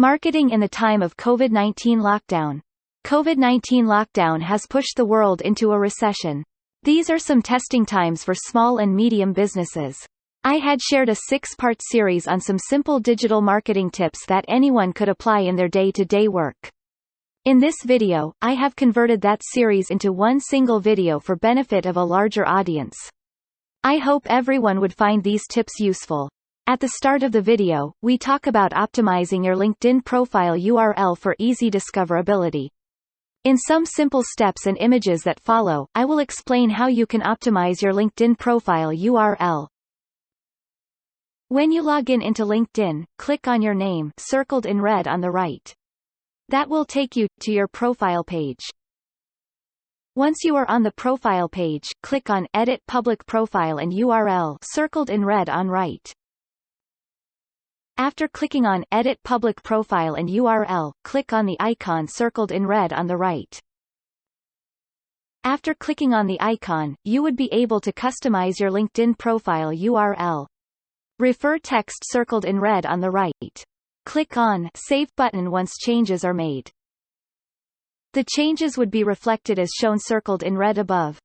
Marketing in the time of COVID-19 lockdown. COVID-19 lockdown has pushed the world into a recession. These are some testing times for small and medium businesses. I had shared a six-part series on some simple digital marketing tips that anyone could apply in their day-to-day -day work. In this video, I have converted that series into one single video for benefit of a larger audience. I hope everyone would find these tips useful. At the start of the video, we talk about optimizing your LinkedIn profile URL for easy discoverability. In some simple steps and images that follow, I will explain how you can optimize your LinkedIn profile URL. When you log in into LinkedIn, click on your name circled in red on the right. That will take you to your profile page. Once you are on the profile page, click on Edit Public Profile and URL circled in red on right. After clicking on Edit Public Profile and URL, click on the icon circled in red on the right. After clicking on the icon, you would be able to customize your LinkedIn profile URL. Refer text circled in red on the right. Click on Save button once changes are made. The changes would be reflected as shown circled in red above.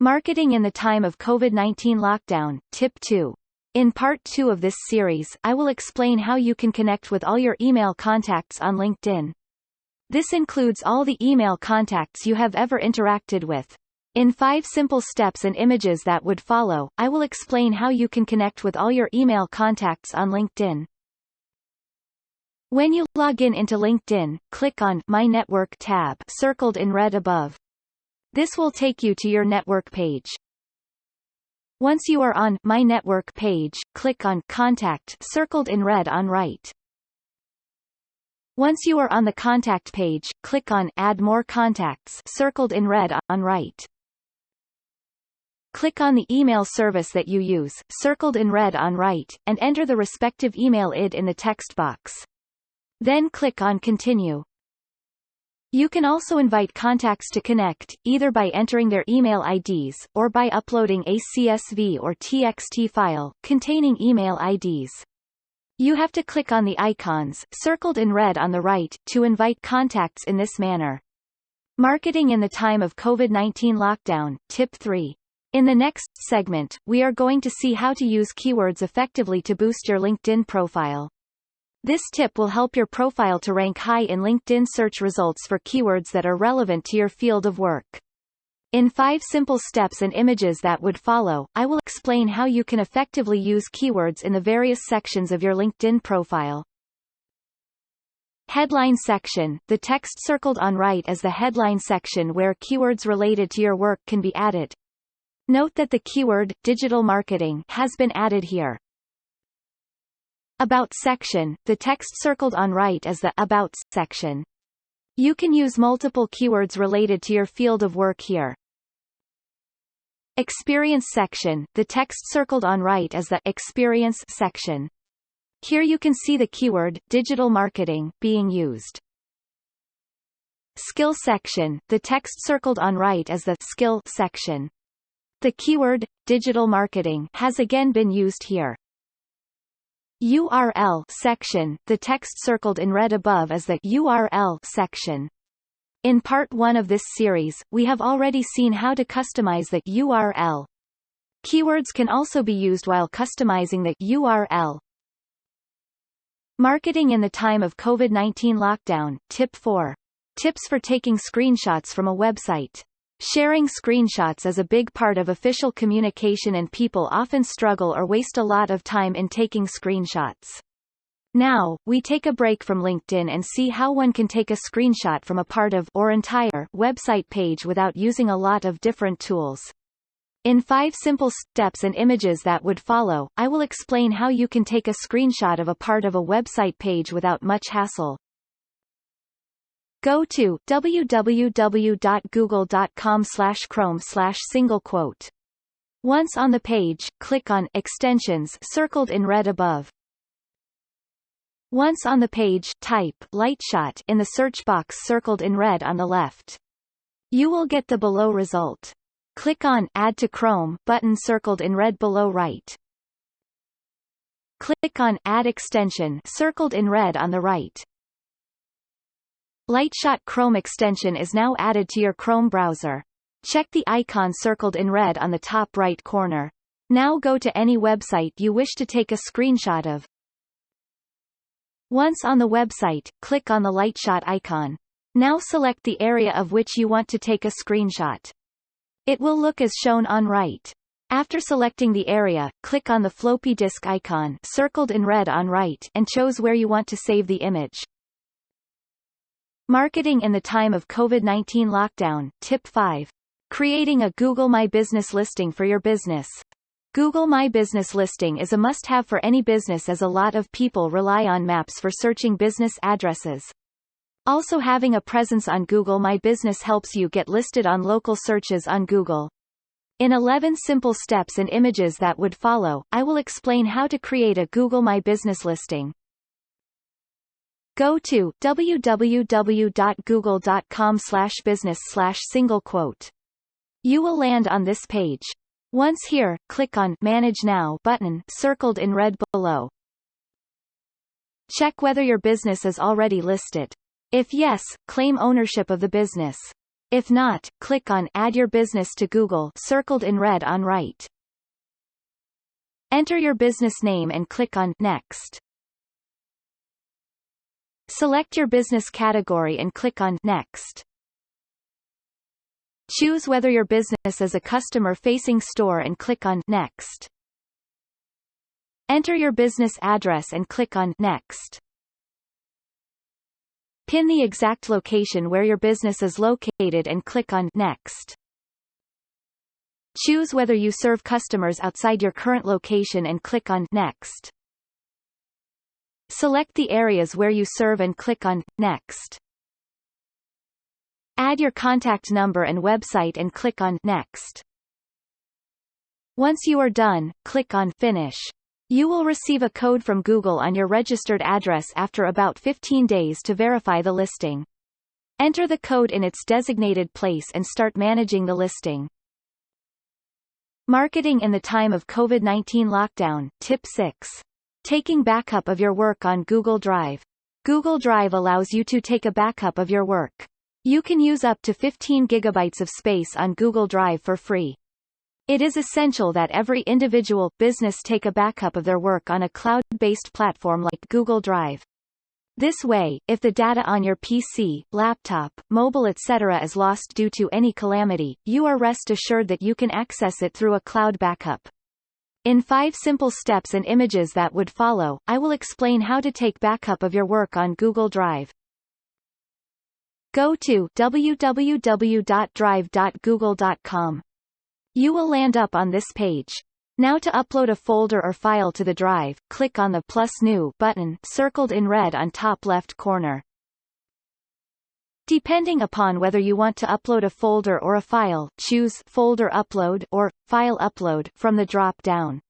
Marketing in the time of COVID-19 lockdown, Tip 2. In part 2 of this series, I will explain how you can connect with all your email contacts on LinkedIn. This includes all the email contacts you have ever interacted with. In five simple steps and images that would follow, I will explain how you can connect with all your email contacts on LinkedIn. When you log in into LinkedIn, click on My Network tab circled in red above. This will take you to your network page. Once you are on My Network page, click on Contact circled in red on right. Once you are on the contact page, click on Add More Contacts circled in red on right. Click on the email service that you use, circled in red on right, and enter the respective email ID in the text box. Then click on Continue. You can also invite contacts to connect, either by entering their email IDs, or by uploading a CSV or TXT file, containing email IDs. You have to click on the icons, circled in red on the right, to invite contacts in this manner. Marketing in the time of COVID-19 lockdown, Tip 3. In the next segment, we are going to see how to use keywords effectively to boost your LinkedIn profile. This tip will help your profile to rank high in LinkedIn search results for keywords that are relevant to your field of work. In five simple steps and images that would follow, I will explain how you can effectively use keywords in the various sections of your LinkedIn profile. Headline section, the text circled on right is the headline section where keywords related to your work can be added. Note that the keyword, digital marketing, has been added here. About section, the text circled on right is the About section. You can use multiple keywords related to your field of work here. Experience section, the text circled on right is the Experience section. Here you can see the keyword, digital marketing, being used. Skill section, the text circled on right is the Skill section. The keyword, digital marketing, has again been used here. URL section, the text circled in red above is the URL section. In part 1 of this series, we have already seen how to customize the URL. Keywords can also be used while customizing the URL. Marketing in the time of COVID-19 lockdown, Tip 4. Tips for taking screenshots from a website. Sharing screenshots is a big part of official communication and people often struggle or waste a lot of time in taking screenshots. Now, we take a break from LinkedIn and see how one can take a screenshot from a part of or entire website page without using a lot of different tools. In five simple steps and images that would follow, I will explain how you can take a screenshot of a part of a website page without much hassle. Go to www.google.com slash chrome slash single quote. Once on the page, click on Extensions circled in red above. Once on the page, type Lightshot in the search box circled in red on the left. You will get the below result. Click on Add to Chrome button circled in red below right. click on Add extension circled in red on the right. Lightshot Chrome extension is now added to your Chrome browser. Check the icon circled in red on the top right corner. Now go to any website you wish to take a screenshot of. Once on the website, click on the Lightshot icon. Now select the area of which you want to take a screenshot. It will look as shown on right. After selecting the area, click on the floppy disk icon circled in red on right and chose where you want to save the image. Marketing in the time of COVID-19 lockdown, Tip 5. Creating a Google My Business listing for your business. Google My Business listing is a must-have for any business as a lot of people rely on maps for searching business addresses. Also having a presence on Google My Business helps you get listed on local searches on Google. In 11 simple steps and images that would follow, I will explain how to create a Google My Business listing. Go to www.google.com slash business slash single quote. You will land on this page. Once here, click on Manage Now button circled in red below. Check whether your business is already listed. If yes, claim ownership of the business. If not, click on Add your business to Google circled in red on right. Enter your business name and click on Next. Select your business category and click on Next. Choose whether your business is a customer-facing store and click on Next. Enter your business address and click on Next. Pin the exact location where your business is located and click on Next. Choose whether you serve customers outside your current location and click on Next. Select the areas where you serve and click on Next. Add your contact number and website and click on Next. Once you are done, click on Finish. You will receive a code from Google on your registered address after about 15 days to verify the listing. Enter the code in its designated place and start managing the listing. Marketing in the time of COVID-19 lockdown, Tip 6. Taking backup of your work on Google Drive. Google Drive allows you to take a backup of your work. You can use up to 15 gigabytes of space on Google Drive for free. It is essential that every individual business take a backup of their work on a cloud-based platform like Google Drive. This way, if the data on your PC, laptop, mobile etc. is lost due to any calamity, you are rest assured that you can access it through a cloud backup. In five simple steps and images that would follow, I will explain how to take backup of your work on Google Drive. Go to www.drive.google.com. You will land up on this page. Now to upload a folder or file to the drive, click on the plus new button circled in red on top left corner. Depending upon whether you want to upload a folder or a file, choose Folder Upload or File Upload from the drop-down.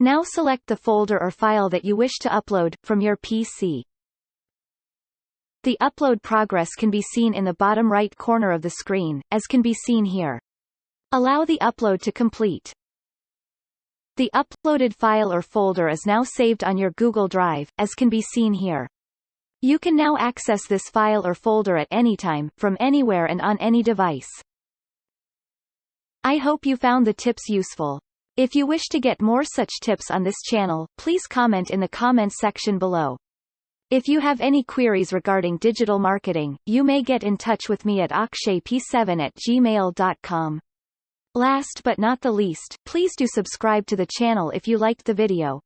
Now select the folder or file that you wish to upload, from your PC. The upload progress can be seen in the bottom right corner of the screen, as can be seen here. Allow the upload to complete. The uploaded file or folder is now saved on your Google Drive, as can be seen here. You can now access this file or folder at any time, from anywhere and on any device. I hope you found the tips useful. If you wish to get more such tips on this channel, please comment in the comments section below. If you have any queries regarding digital marketing, you may get in touch with me at akshayp7 at gmail.com. Last but not the least, please do subscribe to the channel if you liked the video.